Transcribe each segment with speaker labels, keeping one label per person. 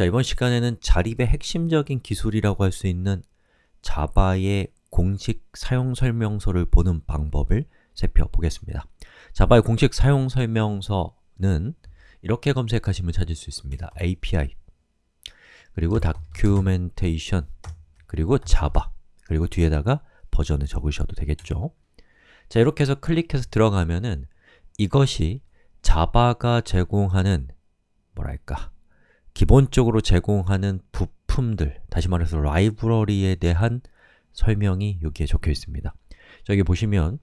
Speaker 1: 자, 이번 시간에는 자립의 핵심적인 기술이라고 할 수 있는 자바의 공식 사용 설명서를 보는 방법을 살펴보겠습니다. 자바의 공식 사용 설명서는 이렇게 검색하시면 찾을 수 있습니다. API 그리고 Documentation 그리고 자바 그리고 뒤에다가 버전을 적으셔도 되겠죠. 자, 이렇게 해서 클릭해서 들어가면은 이것이 자바가 제공하는 뭐랄까 기본적으로 제공하는 부품들, 다시 말해서 라이브러리에 대한 설명이 여기에 적혀 있습니다. 저기 보시면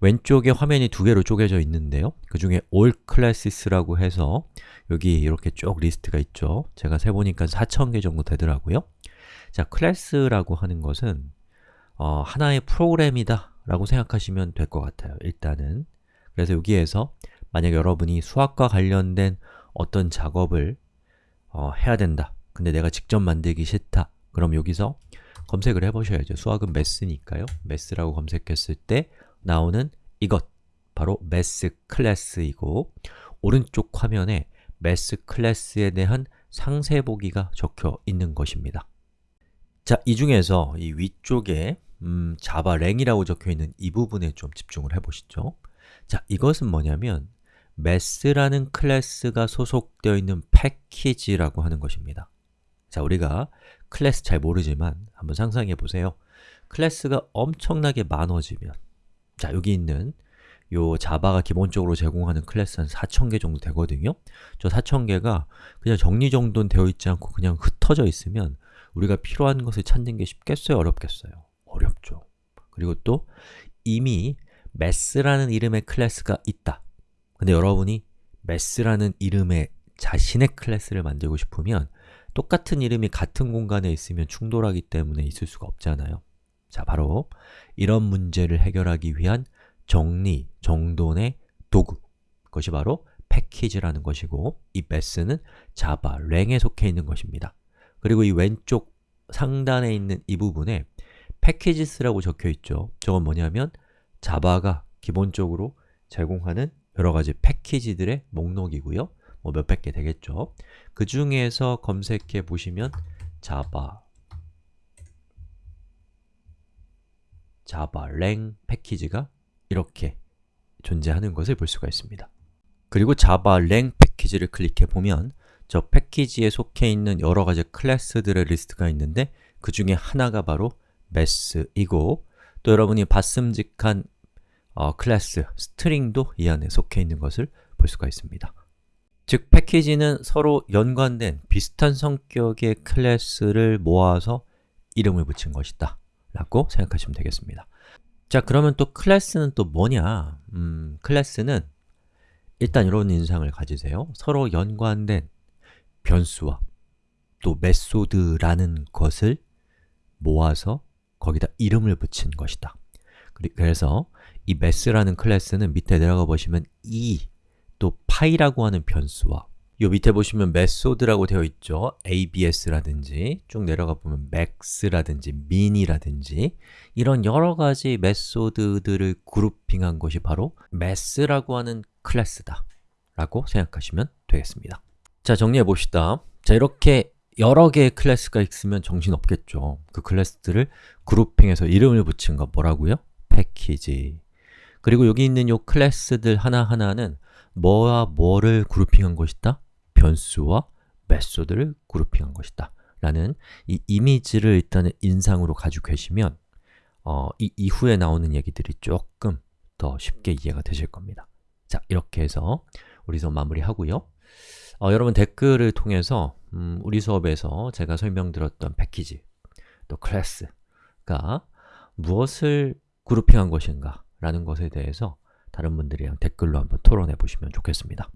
Speaker 1: 왼쪽에 화면이 두 개로 쪼개져 있는데요. 그 중에 all classes라고 해서 여기 이렇게 쭉 리스트가 있죠. 제가 세보니까 4,000개 정도 되더라고요. 자, 클래스라고 하는 것은 어, 하나의 프로그램이다 라고 생각하시면 될 것 같아요. 일단은 그래서 여기에서 만약 여러분이 수학과 관련된 어떤 작업을 어, 해야 된다. 근데 내가 직접 만들기 싫다. 그럼 여기서 검색을 해보셔야죠. 수학은 매스니까요. 매스라고 검색했을 때 나오는 이것, 바로 매스 클래스이고 오른쪽 화면에 매스 클래스에 대한 상세 보기가 적혀 있는 것입니다. 자, 이 중에서 이 위쪽에 음, 자바 랭이라고 적혀 있는 이 부분에 좀 집중을 해보시죠. 자, 이것은 뭐냐면 Math라는 클래스가 소속되어 있는 패키지라고 하는 것입니다. 자, 우리가 클래스 잘 모르지만 한번 상상해 보세요. 클래스가 엄청나게 많아지면 자, 여기 있는 요 자바가 기본적으로 제공하는 클래스 한 4,000개 정도 되거든요. 저 4,000개가 그냥 정리정돈 되어 있지 않고 그냥 흩어져 있으면 우리가 필요한 것을 찾는 게 쉽겠어요? 어렵겠어요? 어렵죠. 그리고 또 이미 Math라는 이름의 클래스가 있다. 근데 여러분이 Math라는 이름의 자신의 클래스를 만들고 싶으면 똑같은 이름이 같은 공간에 있으면 충돌하기 때문에 있을 수가 없잖아요. 자, 바로 이런 문제를 해결하기 위한 정리, 정돈의 도구 그것이 바로 패키지라는 것이고 이 Math는 자바, lang에 속해 있는 것입니다. 그리고 이 왼쪽 상단에 있는 이 부분에 패키지스라고 적혀 있죠. 저건 뭐냐면 자바가 기본적으로 제공하는 여러 가지 패키지들의 목록이고요. 뭐 몇백 개 되겠죠. 그 중에서 검색해 보시면 자바 자바 랭 패키지가 이렇게 존재하는 것을 볼 수가 있습니다. 그리고 자바 랭 패키지를 클릭해 보면 저 패키지에 속해 있는 여러 가지 클래스들의 리스트가 있는데 그 중에 하나가 바로 Math이고 또 여러분이 봤음직한 어, 클래스, String도 이 안에 속해 있는 것을 볼 수가 있습니다. 즉, 패키지는 서로 연관된 비슷한 성격의 클래스를 모아서 이름을 붙인 것이다 라고 생각하시면 되겠습니다. 자, 그러면 또 클래스는 또 뭐냐? 음, 클래스는 일단 이런 인상을 가지세요. 서로 연관된 변수와 또 메소드라는 것을 모아서 거기다 이름을 붙인 것이다. 그래서 이 math라는 클래스는 밑에 내려가 보시면 e 또 파이라고 하는 변수와 요 밑에 보시면 method라고 되어 있죠. abs라든지 쭉 내려가 보면 max라든지 min이라든지 이런 여러 가지 method들을 그룹핑한 것이 바로 math라고 하는 클래스다 라고 생각하시면 되겠습니다. 자, 정리해 봅시다. 자, 이렇게 여러 개의 클래스가 있으면 정신없겠죠. 그 클래스들을 그룹핑해서 이름을 붙인 거 뭐라고요? 패키지. 그리고 여기 있는 요 클래스들 하나하나는 뭐와 뭐를 그룹핑한 것이다? 변수와 메소드를 그룹핑한 것이다. 라는 이 이미지를 일단은 인상으로 가지고 계시면 어, 이 이후에 나오는 얘기들이 조금 더 쉽게 이해가 되실 겁니다. 자, 이렇게 해서 우리 수업 마무리하고요. 어, 여러분 댓글을 통해서 음, 우리 수업에서 제가 설명드렸던 패키지 또 클래스가 무엇을 그룹핑한 것인가 라는 것에 대해서 다른 분들이랑 댓글로 한번 토론해 보시면 좋겠습니다.